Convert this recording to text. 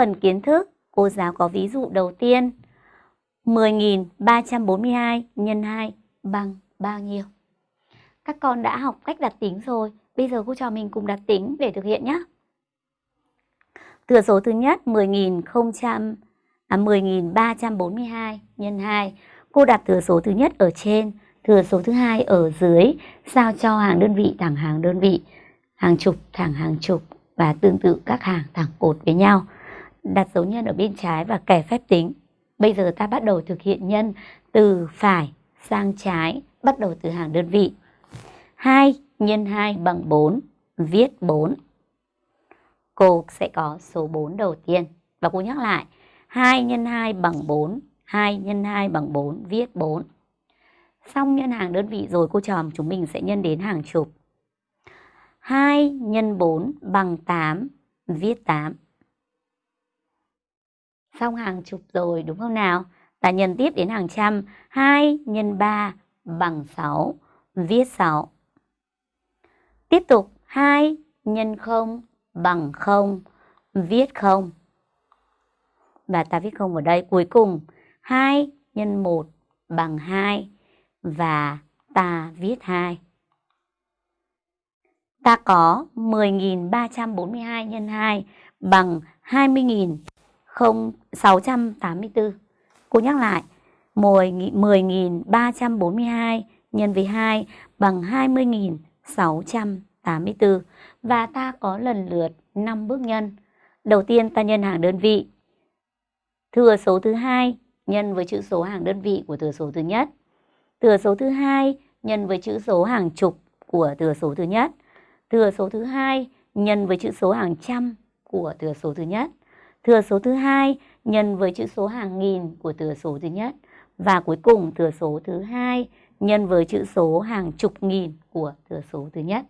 phần kiến thức, cô giáo có ví dụ đầu tiên. 10.342 nhân 2 bằng bao nhiêu? Các con đã học cách đặt tính rồi, bây giờ cô trò mình cùng đặt tính để thực hiện nhé. Thừa số thứ nhất 10.000 à, 10.342 nhân 2. Cô đặt thừa số thứ nhất ở trên, thừa số thứ hai ở dưới, sao cho hàng đơn vị thẳng hàng đơn vị, hàng chục thẳng hàng chục và tương tự các hàng thẳng cột với nhau. Đặt dấu nhân ở bên trái và kẻ phép tính. Bây giờ ta bắt đầu thực hiện nhân từ phải sang trái, bắt đầu từ hàng đơn vị. 2 nhân 2 bằng 4, viết 4. Cô sẽ có số 4 đầu tiên. Và cô nhắc lại, 2 nhân 2 bằng 4, 2 nhân 2 bằng 4, viết 4. Xong nhân hàng đơn vị rồi cô tròm chúng mình sẽ nhân đến hàng chục. 2 nhân 4 bằng 8, viết 8. Xong hàng chục rồi đúng không nào? Ta nhân tiếp đến hàng trăm. 2 nhân 3 bằng 6, viết 6. Tiếp tục 2 nhân 0 bằng 0, viết 0. Và ta viết 0 ở đây. Cuối cùng 2 nhân 1 bằng 2 và ta viết 2. Ta có 10.342 nhân 2 bằng 20.684. Cô nhắc lại, 10.342 nhân với 2 bằng 20.684 và ta có lần lượt 5 bước nhân. Đầu tiên ta nhân hàng đơn vị. Thừa số thứ hai nhân với chữ số hàng đơn vị của thừa số thứ nhất. Thừa số thứ hai nhân với chữ số hàng chục của thừa số thứ nhất. Thừa số thứ hai nhân với chữ số hàng trăm của thừa số thứ nhất. Thừa số thứ hai nhân với chữ số hàng nghìn của thừa số thứ nhất. Và cuối cùng thừa số thứ hai nhân với chữ số hàng chục nghìn của thừa số thứ nhất.